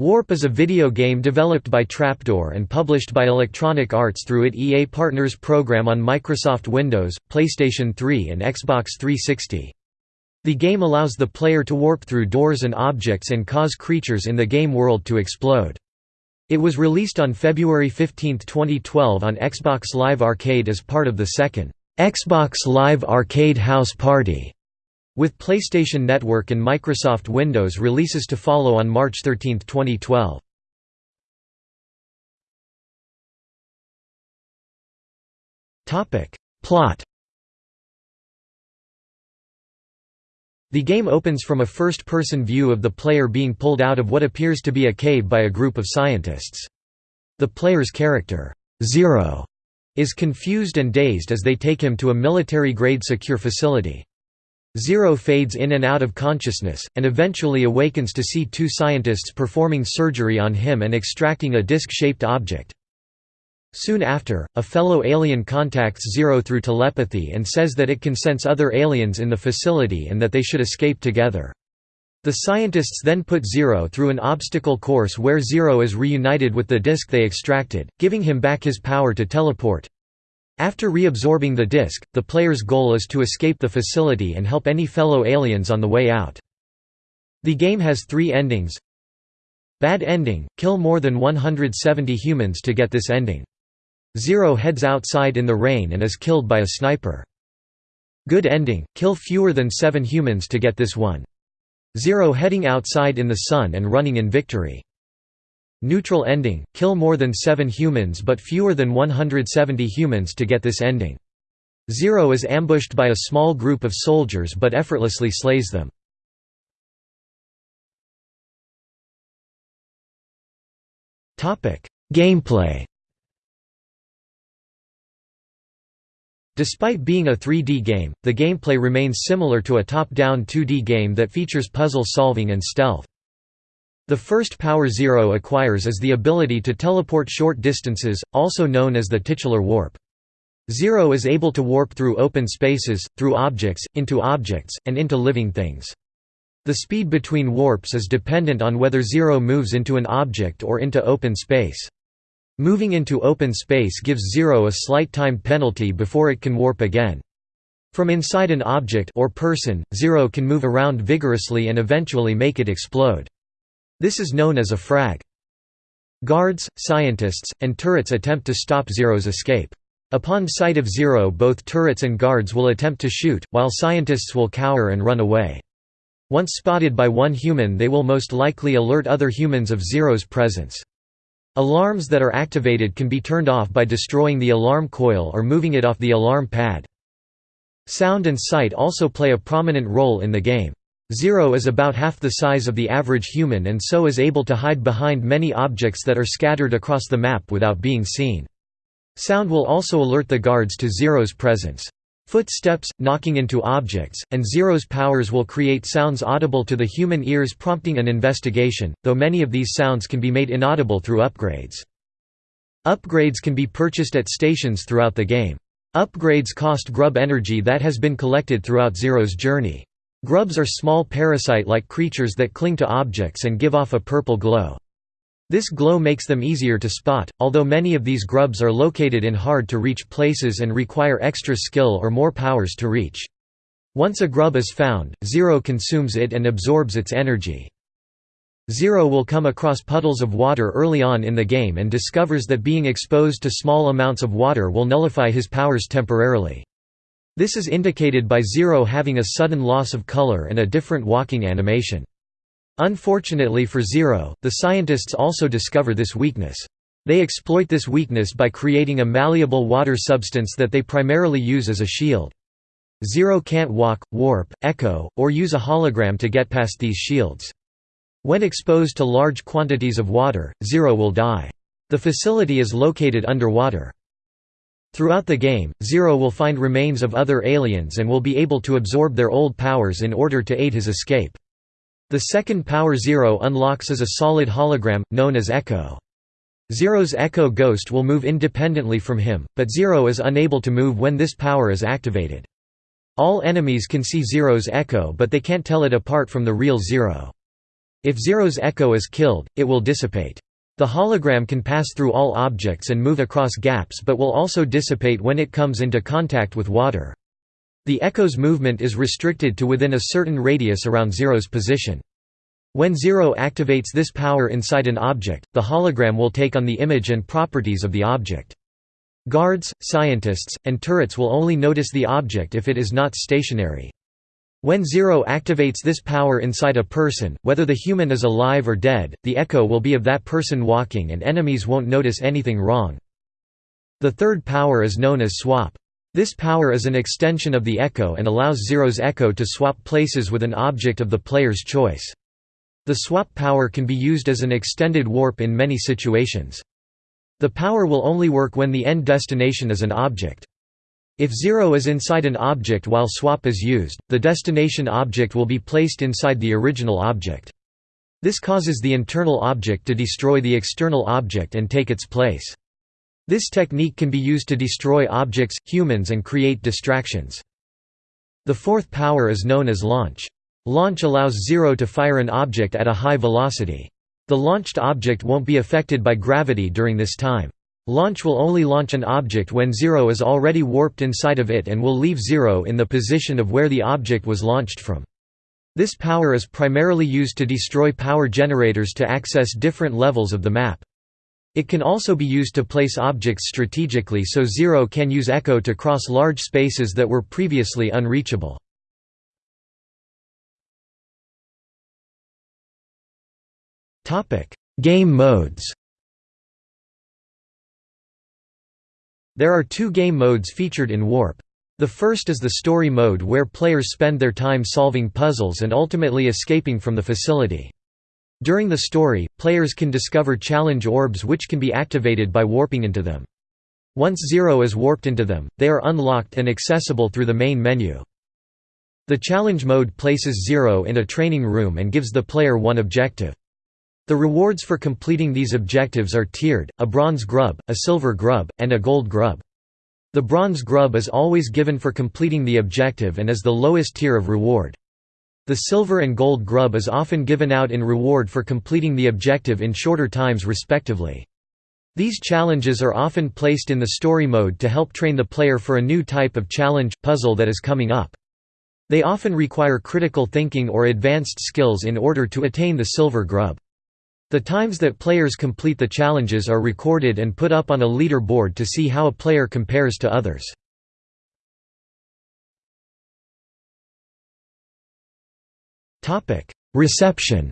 Warp is a video game developed by Trapdoor and published by Electronic Arts through its EA Partners program on Microsoft Windows, PlayStation 3 and Xbox 360. The game allows the player to warp through doors and objects and cause creatures in the game world to explode. It was released on February 15, 2012 on Xbox Live Arcade as part of the second Xbox Live Arcade House Party, with PlayStation Network and Microsoft Windows releases to follow on March 13, 2012. Plot The game opens from a first-person view of the player being pulled out of what appears to be a cave by a group of scientists. The player's character, Zero, is confused and dazed as they take him to a military-grade secure facility. Zero fades in and out of consciousness, and eventually awakens to see two scientists performing surgery on him and extracting a disc-shaped object. Soon after, a fellow alien contacts Zero through telepathy and says that it can sense other aliens in the facility and that they should escape together. The scientists then put Zero through an obstacle course where Zero is reunited with the disc they extracted, giving him back his power to teleport. After reabsorbing the disc, the player's goal is to escape the facility and help any fellow aliens on the way out. The game has three endings. Bad ending, kill more than 170 humans to get this ending. Zero heads outside in the rain and is killed by a sniper. Good ending, kill fewer than seven humans to get this one. Zero heading outside in the sun and running in victory. Neutral ending, kill more than seven humans but fewer than 170 humans to get this ending. Zero is ambushed by a small group of soldiers but effortlessly slays them. Gameplay Despite being a 3D game, the gameplay remains similar to a top-down 2D game that features puzzle solving and stealth. The first power Zero acquires is the ability to teleport short distances, also known as the titular warp. Zero is able to warp through open spaces, through objects, into objects, and into living things. The speed between warps is dependent on whether Zero moves into an object or into open space. Moving into open space gives Zero a slight time penalty before it can warp again. From inside an object or person, Zero can move around vigorously and eventually make it explode. This is known as a frag. Guards, scientists, and turrets attempt to stop Zero's escape. Upon sight of Zero both turrets and guards will attempt to shoot, while scientists will cower and run away. Once spotted by one human they will most likely alert other humans of Zero's presence. Alarms that are activated can be turned off by destroying the alarm coil or moving it off the alarm pad. Sound and sight also play a prominent role in the game. Zero is about half the size of the average human and so is able to hide behind many objects that are scattered across the map without being seen. Sound will also alert the guards to Zero's presence. Footsteps, knocking into objects, and Zero's powers will create sounds audible to the human ears prompting an investigation, though many of these sounds can be made inaudible through upgrades. Upgrades can be purchased at stations throughout the game. Upgrades cost grub energy that has been collected throughout Zero's journey. Grubs are small parasite-like creatures that cling to objects and give off a purple glow. This glow makes them easier to spot, although many of these grubs are located in hard-to-reach places and require extra skill or more powers to reach. Once a grub is found, Zero consumes it and absorbs its energy. Zero will come across puddles of water early on in the game and discovers that being exposed to small amounts of water will nullify his powers temporarily. This is indicated by Zero having a sudden loss of color and a different walking animation. Unfortunately for Zero, the scientists also discover this weakness. They exploit this weakness by creating a malleable water substance that they primarily use as a shield. Zero can't walk, warp, echo, or use a hologram to get past these shields. When exposed to large quantities of water, Zero will die. The facility is located underwater. Throughout the game, Zero will find remains of other aliens and will be able to absorb their old powers in order to aid his escape. The second power Zero unlocks is a solid hologram, known as Echo. Zero's Echo Ghost will move independently from him, but Zero is unable to move when this power is activated. All enemies can see Zero's Echo but they can't tell it apart from the real Zero. If Zero's echo is killed, it will dissipate. The hologram can pass through all objects and move across gaps but will also dissipate when it comes into contact with water. The echo's movement is restricted to within a certain radius around Zero's position. When Zero activates this power inside an object, the hologram will take on the image and properties of the object. Guards, scientists, and turrets will only notice the object if it is not stationary. When Zero activates this power inside a person, whether the human is alive or dead, the echo will be of that person walking and enemies won't notice anything wrong. The third power is known as swap. This power is an extension of the echo and allows Zero's echo to swap places with an object of the player's choice. The swap power can be used as an extended warp in many situations. The power will only work when the end destination is an object. If zero is inside an object while swap is used, the destination object will be placed inside the original object. This causes the internal object to destroy the external object and take its place. This technique can be used to destroy objects, humans and create distractions. The fourth power is known as launch. Launch allows Zero to fire an object at a high velocity. The launched object won't be affected by gravity during this time. Launch will only launch an object when Zero is already warped inside of it and will leave Zero in the position of where the object was launched from. This power is primarily used to destroy power generators to access different levels of the map. It can also be used to place objects strategically so Zero can use Echo to cross large spaces that were previously unreachable. Game modes There are two game modes featured in Warp. The first is the story mode where players spend their time solving puzzles and ultimately escaping from the facility. During the story, players can discover challenge orbs which can be activated by warping into them. Once Zero is warped into them, they are unlocked and accessible through the main menu. The challenge mode places Zero in a training room and gives the player one objective. The rewards for completing these objectives are tiered, a bronze grub, a silver grub, and a gold grub. The bronze grub is always given for completing the objective and is the lowest tier of reward. The silver and gold grub is often given out in reward for completing the objective in shorter times respectively. These challenges are often placed in the story mode to help train the player for a new type of challenge, puzzle that is coming up. They often require critical thinking or advanced skills in order to attain the silver grub. The times that players complete the challenges are recorded and put up on a leaderboard to see how a player compares to others. Reception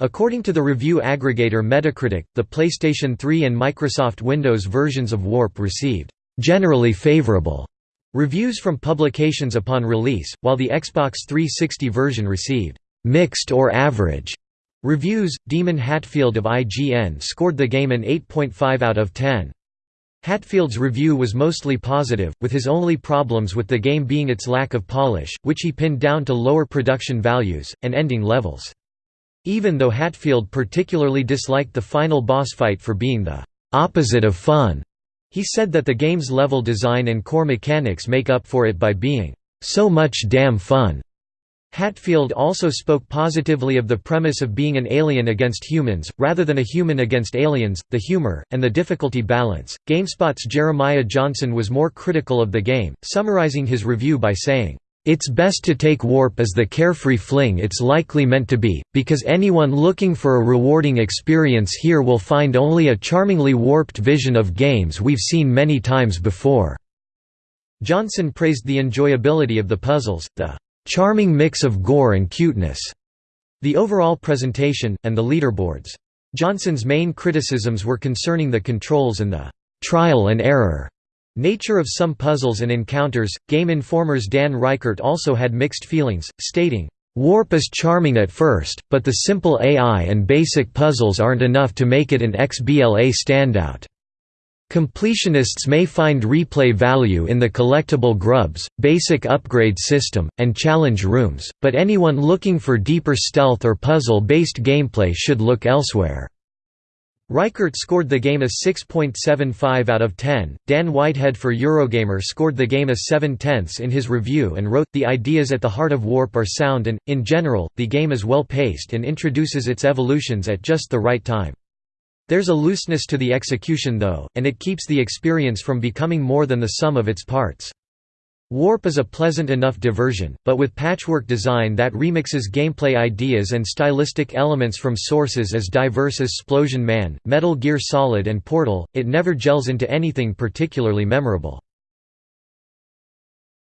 According to the review aggregator Metacritic, the PlayStation 3 and Microsoft Windows versions of Warp received generally favorable reviews from publications upon release, while the Xbox 360 version received mixed or average reviews. Damon Hatfield of IGN scored the game an 8.5 out of 10. Hatfield's review was mostly positive, with his only problems with the game being its lack of polish, which he pinned down to lower production values, and ending levels. Even though Hatfield particularly disliked the final boss fight for being the opposite of fun, he said that the game's level design and core mechanics make up for it by being so much damn fun. Hatfield also spoke positively of the premise of being an alien against humans, rather than a human against aliens, the humor, and the difficulty balance. GameSpot's Jeremiah Johnson was more critical of the game, summarizing his review by saying, It's best to take Warp as the carefree fling it's likely meant to be, because anyone looking for a rewarding experience here will find only a charmingly warped vision of games we've seen many times before. Johnson praised the enjoyability of the puzzles, the charming mix of gore and cuteness, the overall presentation, and the leaderboards. Johnson's main criticisms were concerning the controls and the trial and error nature of some puzzles and encounters. Game Informer's Dan Ryckert also had mixed feelings, stating, Warp is charming at first, but the simple AI and basic puzzles aren't enough to make it an XBLA standout. Completionists may find replay value in the collectible grubs, basic upgrade system, and challenge rooms, but anyone looking for deeper stealth or puzzle-based gameplay should look elsewhere. Ryckert scored the game a 6.75 out of 10. Dan Whitehead for Eurogamer scored the game a 7 tenths in his review and wrote, The ideas at the heart of Warp are sound and, in general, the game is well paced and introduces its evolutions at just the right time. There's a looseness to the execution though, and it keeps the experience from becoming more than the sum of its parts. Warp is a pleasant enough diversion, but with patchwork design that remixes gameplay ideas and stylistic elements from sources as diverse as Splosion Man, Metal Gear Solid and Portal, it never gels into anything particularly memorable.